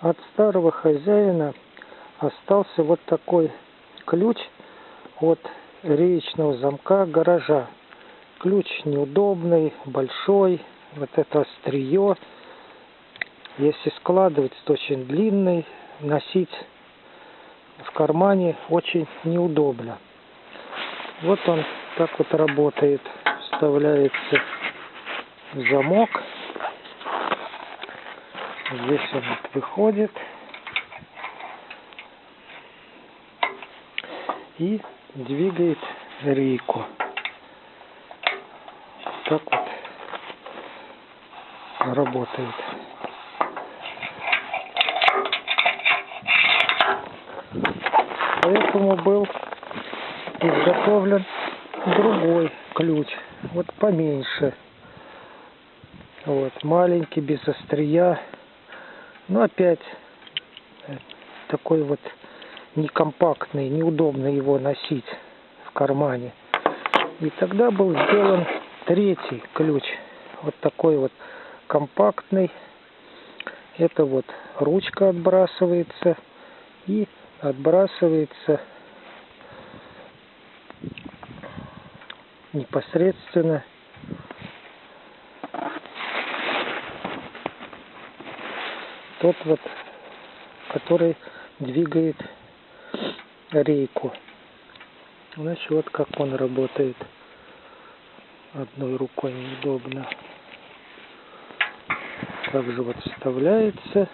от старого хозяина остался вот такой ключ от реечного замка гаража. Ключ неудобный, большой, вот это острие. Если складывать, то очень длинный, носить в кармане очень неудобно. Вот он так вот работает. Вставляется в замок. Здесь он выходит. И двигает рейку. Так вот работает. Поэтому был изготовлен другой ключ, вот поменьше. Вот, маленький, без острия. Но опять э, такой вот некомпактный, неудобно его носить в кармане. И тогда был сделан третий ключ. Вот такой вот компактный. Это вот ручка отбрасывается и отбрасывается непосредственно тот вот, который двигает рейку. Значит, вот как он работает. Одной рукой неудобно. Также вот вставляется